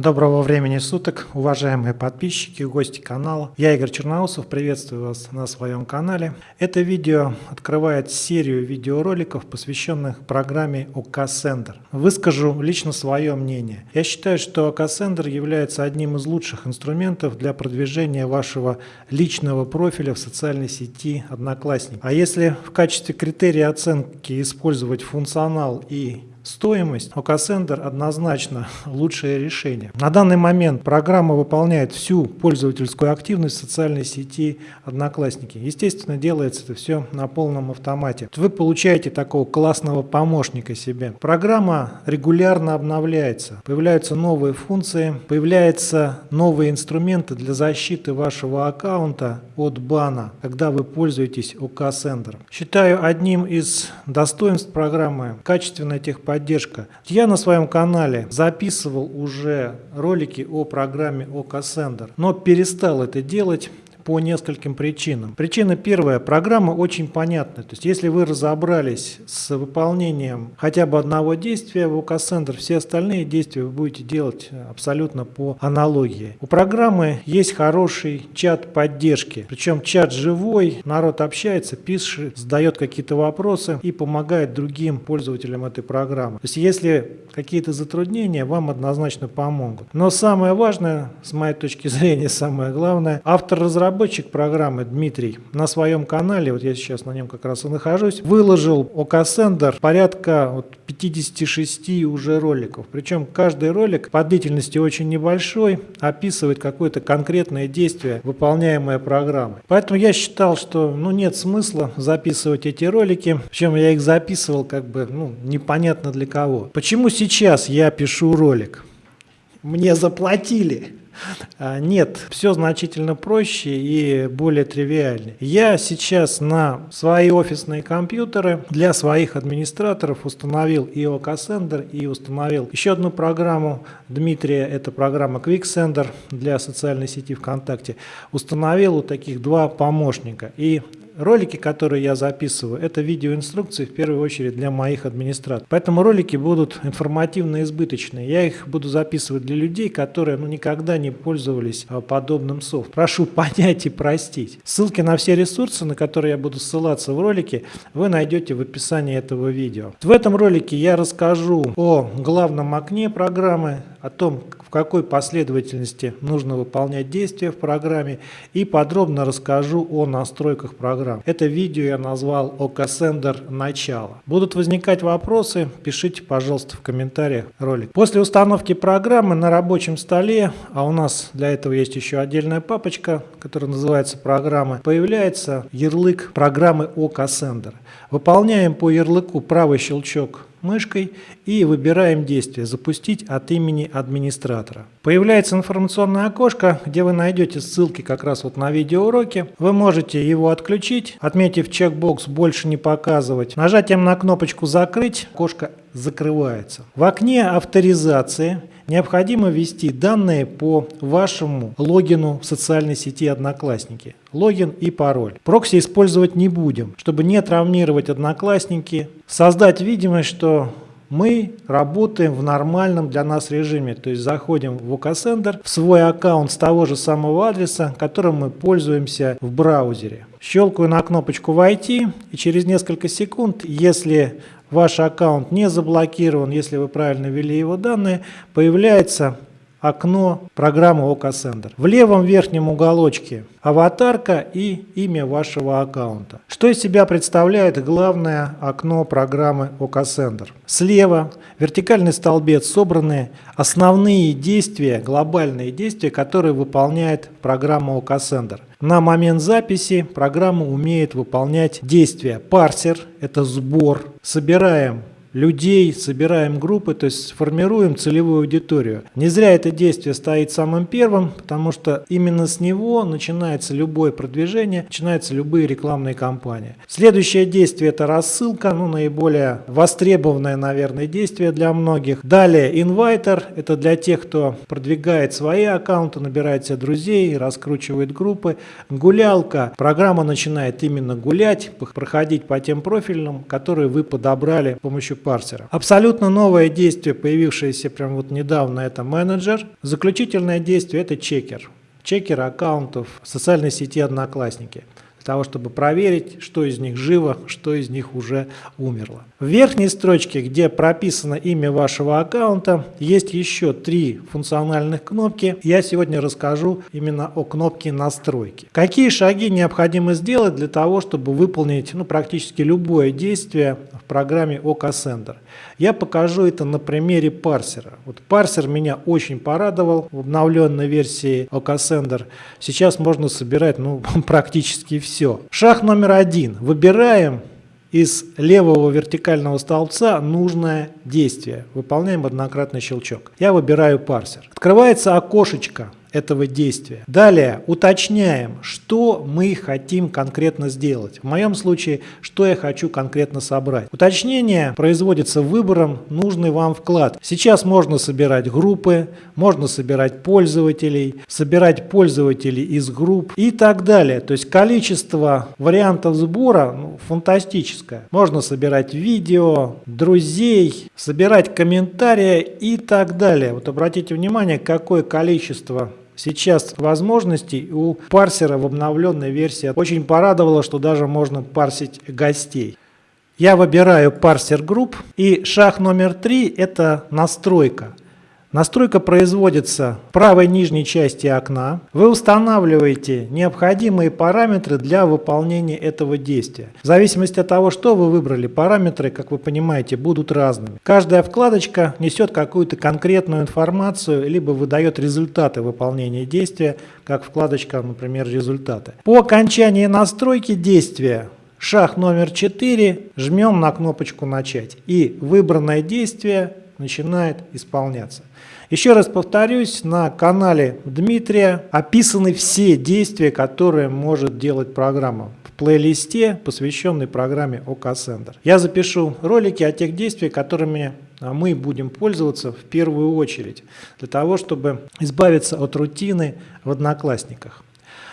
Доброго времени суток, уважаемые подписчики, гости канала. Я Игорь Черноусов, приветствую вас на своем канале. Это видео открывает серию видеороликов, посвященных программе OK Sender. Выскажу лично свое мнение. Я считаю, что OK Sender является одним из лучших инструментов для продвижения вашего личного профиля в социальной сети Одноклассники. А если в качестве критерия оценки использовать функционал и Стоимость OKSender однозначно лучшее решение. На данный момент программа выполняет всю пользовательскую активность социальной сети Одноклассники. Естественно, делается это все на полном автомате. Вы получаете такого классного помощника себе. Программа регулярно обновляется. Появляются новые функции, появляются новые инструменты для защиты вашего аккаунта от бана, когда вы пользуетесь OKSender. Считаю одним из достоинств программы качественная техподдержка поддержка. Я на своем канале записывал уже ролики о программе OKSender, но перестал это делать по нескольким причинам. Причина первая. Программа очень понятная. То есть, если вы разобрались с выполнением хотя бы одного действия в OKSender, все остальные действия вы будете делать абсолютно по аналогии. У программы есть хороший чат поддержки. Причем чат живой, народ общается, пишет, задает какие-то вопросы и помогает другим пользователям этой программы. То есть, если какие-то затруднения, вам однозначно помогут. Но самое важное, с моей точки зрения, самое главное, автор разработки разработчик программы Дмитрий на своем канале, вот я сейчас на нем как раз и нахожусь, выложил OKSender порядка вот 56 уже роликов. Причем каждый ролик по длительности очень небольшой, описывает какое-то конкретное действие, выполняемое программой. Поэтому я считал, что ну, нет смысла записывать эти ролики, причем я их записывал как бы ну, непонятно для кого. Почему сейчас я пишу ролик? Мне заплатили. А, нет, все значительно проще и более тривиальнее. Я сейчас на свои офисные компьютеры для своих администраторов установил и OKSender, и установил еще одну программу Дмитрия, это программа QuickSender для социальной сети ВКонтакте. Установил у таких два помощника. И Ролики, которые я записываю, это видеоинструкции в первую очередь для моих администраторов. Поэтому ролики будут информативно избыточные. Я их буду записывать для людей, которые ну, никогда не пользовались а, подобным софтом. Прошу понять и простить. Ссылки на все ресурсы, на которые я буду ссылаться в ролике, вы найдете в описании этого видео. В этом ролике я расскажу о главном окне программы, о том, в какой последовательности нужно выполнять действия в программе и подробно расскажу о настройках программы. Это видео я назвал OKSender начало. Будут возникать вопросы, пишите, пожалуйста, в комментариях ролик. После установки программы на рабочем столе, а у нас для этого есть еще отдельная папочка, которая называется программы, появляется ярлык программы OKSender. Выполняем по ярлыку правый щелчок мышкой и выбираем действие «Запустить от имени администратора». Появляется информационное окошко, где вы найдете ссылки как раз вот на видеоуроки. Вы можете его отключить, отметив чекбокс «Больше не показывать». Нажатием на кнопочку «Закрыть» окошко закрывается. В окне авторизации необходимо ввести данные по вашему логину в социальной сети Одноклассники. Логин и пароль. Прокси использовать не будем, чтобы не травмировать Одноклассники. Создать видимость, что мы работаем в нормальном для нас режиме, то есть заходим в OKSender, в свой аккаунт с того же самого адреса, которым мы пользуемся в браузере. Щелкаю на кнопочку «Войти» и через несколько секунд, если ваш аккаунт не заблокирован, если вы правильно ввели его данные, появляется окно программы OKSender. В левом верхнем уголочке аватарка и имя вашего аккаунта. Что из себя представляет главное окно программы OKSender? Слева вертикальный столбец собраны основные действия, глобальные действия, которые выполняет программа OKSender. На момент записи программа умеет выполнять действия. Парсер – это сбор. Собираем людей, собираем группы, то есть формируем целевую аудиторию. Не зря это действие стоит самым первым, потому что именно с него начинается любое продвижение, начинаются любые рекламные кампании. Следующее действие это рассылка, ну наиболее востребованное, наверное, действие для многих. Далее инвайтер, это для тех, кто продвигает свои аккаунты, набирает себе друзей, раскручивает группы. Гулялка, программа начинает именно гулять, проходить по тем профильным, которые вы подобрали с помощью парсера. Абсолютно новое действие, появившееся прямо вот недавно, это менеджер. Заключительное действие это чекер. Чекер аккаунтов в социальной сети Одноклассники для того, чтобы проверить, что из них живо, что из них уже умерло. В верхней строчке, где прописано имя вашего аккаунта, есть еще три функциональных кнопки. Я сегодня расскажу именно о кнопке настройки. Какие шаги необходимо сделать для того, чтобы выполнить ну, практически любое действие в программе OKSender. Я покажу это на примере парсера. Вот парсер меня очень порадовал в обновленной версии OKSender. Сейчас можно собирать ну, практически все все. Шаг номер один. Выбираем из левого вертикального столбца нужное действие. Выполняем однократный щелчок. Я выбираю парсер. Открывается окошечко этого действия. Далее уточняем, что мы хотим конкретно сделать. В моем случае, что я хочу конкретно собрать. Уточнение производится выбором нужный вам вклад. Сейчас можно собирать группы, можно собирать пользователей, собирать пользователей из групп и так далее. То есть количество вариантов сбора ну, фантастическое. Можно собирать видео, друзей, собирать комментарии и так далее. Вот обратите внимание, какое количество Сейчас возможностей у парсера в обновленной версии очень порадовало, что даже можно парсить гостей. Я выбираю парсер групп и шаг номер три это настройка. Настройка производится в правой нижней части окна. Вы устанавливаете необходимые параметры для выполнения этого действия. В зависимости от того, что вы выбрали, параметры, как вы понимаете, будут разными. Каждая вкладочка несет какую-то конкретную информацию, либо выдает результаты выполнения действия, как вкладочка, например, результаты. По окончании настройки действия Шаг номер 4. Жмем на кнопочку «Начать». И выбранное действие начинает исполняться. Еще раз повторюсь, на канале Дмитрия описаны все действия, которые может делать программа в плейлисте, посвященной программе OKSender. Я запишу ролики о тех действиях, которыми мы будем пользоваться в первую очередь, для того, чтобы избавиться от рутины в Одноклассниках.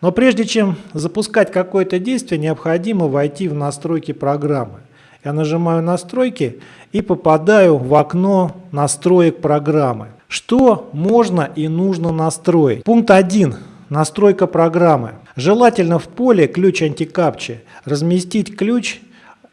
Но прежде чем запускать какое-то действие, необходимо войти в настройки программы. Я нажимаю «Настройки» и попадаю в окно настроек программы. Что можно и нужно настроить? Пункт 1. Настройка программы. Желательно в поле ключ антикапчи разместить ключ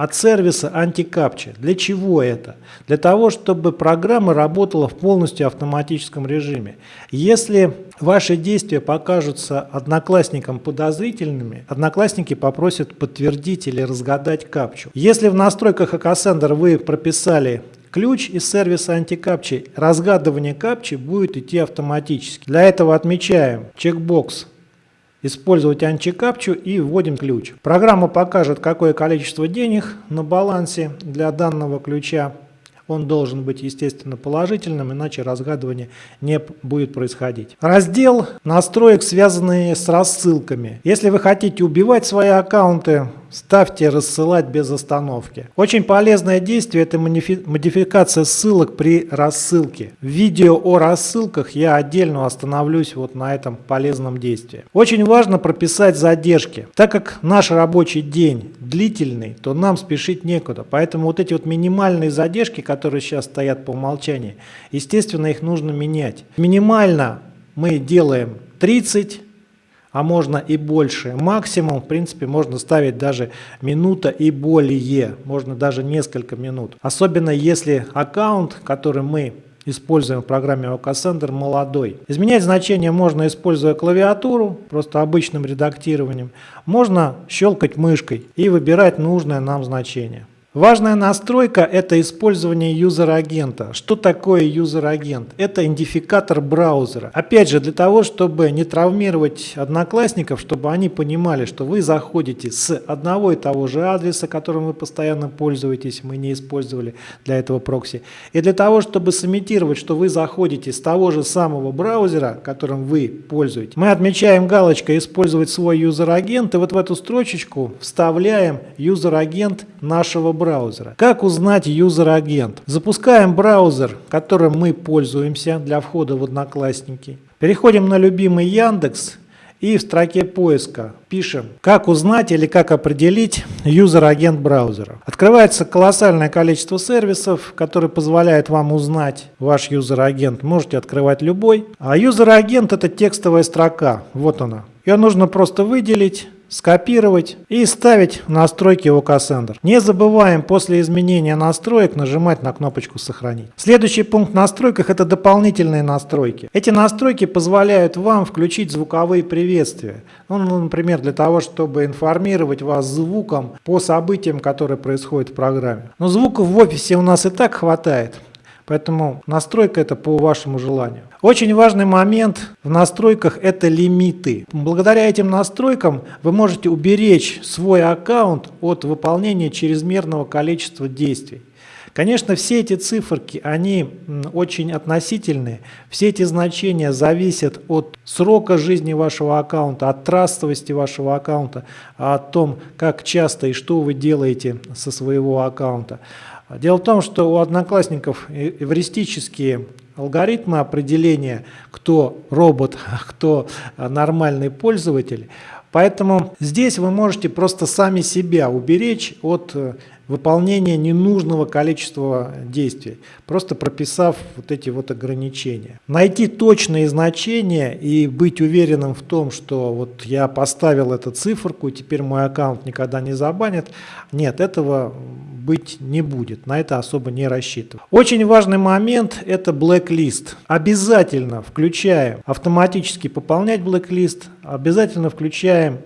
от сервиса антикапча. Для чего это? Для того, чтобы программа работала в полностью автоматическом режиме. Если ваши действия покажутся одноклассникам подозрительными, одноклассники попросят подтвердить или разгадать капчу. Если в настройках Акасендер вы прописали ключ из сервиса антикапчи, разгадывание капчи будет идти автоматически. Для этого отмечаем чекбокс использовать антикапчу и вводим ключ. Программа покажет, какое количество денег на балансе для данного ключа. Он должен быть, естественно, положительным, иначе разгадывание не будет происходить. Раздел настроек, связанные с рассылками. Если вы хотите убивать свои аккаунты, Ставьте рассылать без остановки. Очень полезное действие – это модификация ссылок при рассылке. В видео о рассылках я отдельно остановлюсь вот на этом полезном действии. Очень важно прописать задержки. Так как наш рабочий день длительный, то нам спешить некуда. Поэтому вот эти вот минимальные задержки, которые сейчас стоят по умолчанию, естественно, их нужно менять. Минимально мы делаем 30 а можно и больше. Максимум, в принципе, можно ставить даже минута и более, можно даже несколько минут. Особенно если аккаунт, который мы используем в программе OKSender, молодой. Изменять значение можно, используя клавиатуру, просто обычным редактированием. Можно щелкать мышкой и выбирать нужное нам значение. Важная настройка – это использование user-agent а. Что такое user-agent? Это идентификатор браузера. Опять же, для того, чтобы не травмировать одноклассников, чтобы они понимали, что вы заходите с одного и того же адреса, которым вы постоянно пользуетесь, мы не использовали для этого прокси. И для того, чтобы сымитировать, что вы заходите с того же самого браузера, которым вы пользуетесь, мы отмечаем галочкой «Использовать свой user-agent» и вот в эту строчечку вставляем user-agent нашего. Как узнать user-agent? Запускаем браузер, которым мы пользуемся для входа в Одноклассники. Переходим на любимый Яндекс и в строке поиска пишем, как узнать или как определить user-agent браузера. Открывается колоссальное количество сервисов, которые позволяют вам узнать ваш user-agent. Можете открывать любой. А user-agent это текстовая строка. Вот она. Ее нужно просто выделить скопировать и вставить в настройки OKSender. Не забываем после изменения настроек нажимать на кнопочку «Сохранить». Следующий пункт в настройках – это дополнительные настройки. Эти настройки позволяют вам включить звуковые приветствия. Ну, например, для того, чтобы информировать вас звуком по событиям, которые происходят в программе. Но звуков в офисе у нас и так хватает. Поэтому настройка это по вашему желанию. Очень важный момент в настройках это лимиты. Благодаря этим настройкам вы можете уберечь свой аккаунт от выполнения чрезмерного количества действий. Конечно, все эти циферки, они очень относительные. Все эти значения зависят от срока жизни вашего аккаунта, от трастовости вашего аккаунта, о том, как часто и что вы делаете со своего аккаунта. Дело в том, что у одноклассников эвристические алгоритмы определения, кто робот, а кто нормальный пользователь. Поэтому здесь вы можете просто сами себя уберечь от выполнения ненужного количества действий, просто прописав вот эти вот ограничения. Найти точные значения и быть уверенным в том, что вот я поставил эту циферку, и теперь мой аккаунт никогда не забанят, нет, этого быть не будет, на это особо не рассчитываю. Очень важный момент – это blacklist. Обязательно включаем автоматически пополнять blacklist, обязательно включаем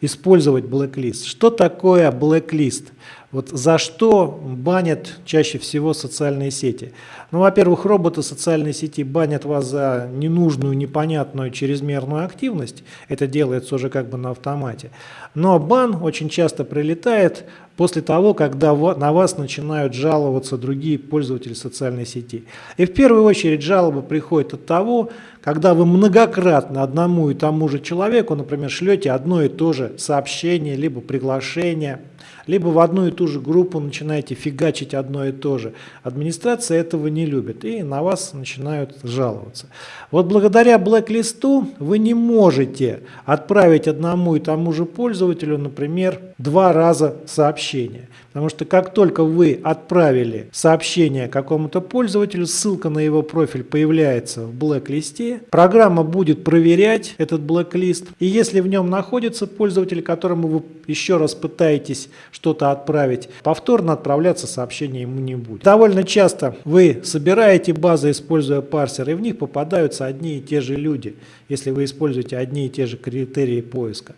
использовать blacklist. Что такое blacklist? Вот за что банят чаще всего социальные сети? Ну, во-первых, роботы социальной сети банят вас за ненужную, непонятную, чрезмерную активность. Это делается уже как бы на автомате. Но бан очень часто прилетает после того, когда на вас начинают жаловаться другие пользователи социальной сети. И в первую очередь жалоба приходит от того, когда вы многократно одному и тому же человеку, например, шлете одно и то же сообщение, либо приглашение, либо в одну и ту же группу начинаете фигачить одно и то же. Администрация этого не любит и на вас начинают жаловаться. Вот благодаря блэк-листу вы не можете отправить одному и тому же пользователю, например, два раза сообщение. Потому что как только вы отправили сообщение какому-то пользователю, ссылка на его профиль появляется в блэк-листе, программа будет проверять этот блэк-лист, и если в нем находится пользователь, которому вы еще раз пытаетесь что-то отправить, повторно отправляться сообщение ему не будет. Довольно часто вы собираете базы, используя парсер, и в них попадаются одни и те же люди, если вы используете одни и те же критерии поиска.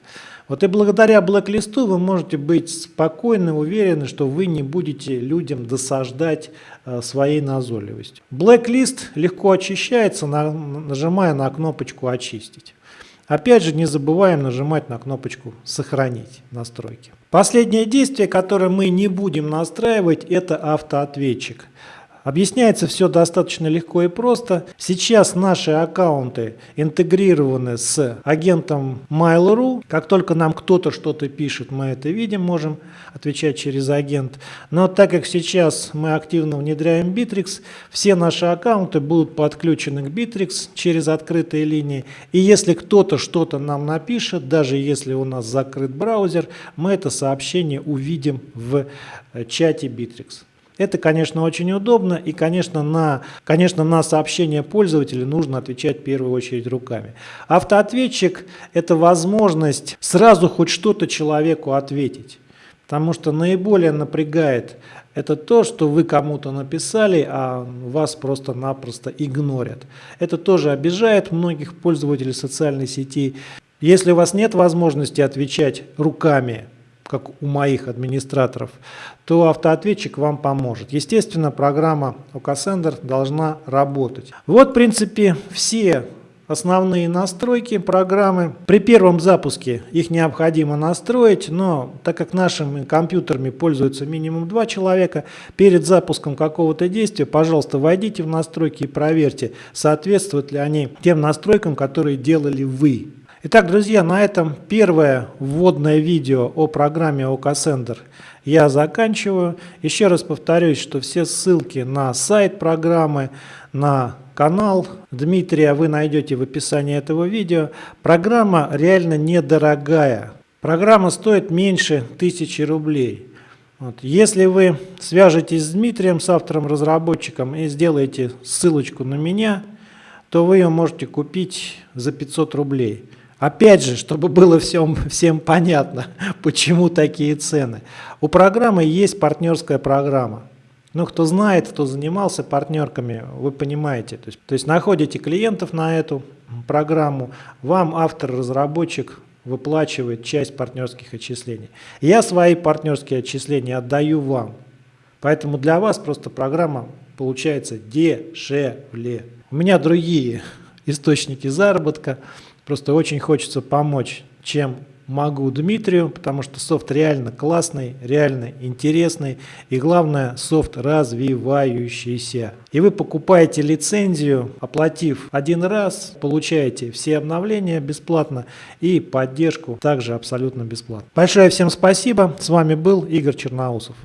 Вот и благодаря блэк-листу вы можете быть спокойны, уверены, что вы не будете людям досаждать э, своей назойливостью. Блэк-лист легко очищается, нажимая на кнопочку «Очистить». Опять же, не забываем нажимать на кнопочку «Сохранить настройки». Последнее действие, которое мы не будем настраивать, это автоответчик. Объясняется все достаточно легко и просто. Сейчас наши аккаунты интегрированы с агентом Mail.ru. Как только нам кто-то что-то пишет, мы это видим, можем отвечать через агент. Но так как сейчас мы активно внедряем Bittrex, все наши аккаунты будут подключены к Bittrex через открытые линии. И если кто-то что-то нам напишет, даже если у нас закрыт браузер, мы это сообщение увидим в э, чате Bittrex. Это, конечно, очень удобно, и, конечно, на, конечно, на сообщения пользователя нужно отвечать в первую очередь руками. Автоответчик – это возможность сразу хоть что-то человеку ответить. Потому что наиболее напрягает это то, что вы кому-то написали, а вас просто-напросто игнорят. Это тоже обижает многих пользователей социальной сети. Если у вас нет возможности отвечать руками, как у моих администраторов, то автоответчик вам поможет. Естественно, программа OKSender должна работать. Вот, в принципе, все основные настройки программы. При первом запуске их необходимо настроить, но так как нашими компьютерами пользуются минимум два человека, перед запуском какого-то действия, пожалуйста, войдите в настройки и проверьте, соответствуют ли они тем настройкам, которые делали вы. Итак, друзья, на этом первое вводное видео о программе OKSender я заканчиваю. Еще раз повторюсь, что все ссылки на сайт программы, на канал Дмитрия вы найдете в описании этого видео. Программа реально недорогая. Программа стоит меньше 1000 рублей. Вот. Если вы свяжетесь с Дмитрием, с автором-разработчиком и сделаете ссылочку на меня, то вы ее можете купить за 500 рублей. Опять же, чтобы было всем, всем понятно, почему такие цены. У программы есть партнерская программа. Ну, кто знает, кто занимался партнерками, вы понимаете. То есть, то есть находите клиентов на эту программу, вам автор-разработчик выплачивает часть партнерских отчислений. Я свои партнерские отчисления отдаю вам. Поэтому для вас просто программа получается дешевле. У меня другие источники заработка. Просто очень хочется помочь, чем могу Дмитрию, потому что софт реально классный, реально интересный и главное софт развивающийся. И вы покупаете лицензию, оплатив один раз, получаете все обновления бесплатно и поддержку также абсолютно бесплатно. Большое всем спасибо, с вами был Игорь Черноусов.